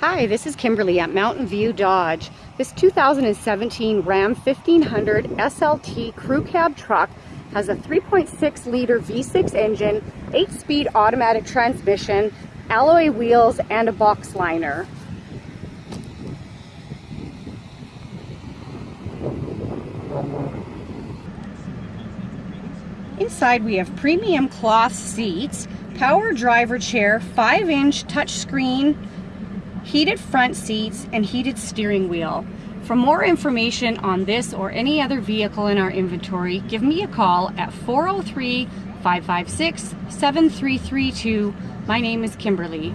Hi, this is Kimberly at Mountain View Dodge. This 2017 Ram 1500 SLT crew cab truck has a 3.6 liter V6 engine, 8-speed automatic transmission, alloy wheels, and a box liner. Inside we have premium cloth seats, power driver chair, 5-inch touchscreen, heated front seats, and heated steering wheel. For more information on this or any other vehicle in our inventory, give me a call at 403 556 7332. My name is Kimberly.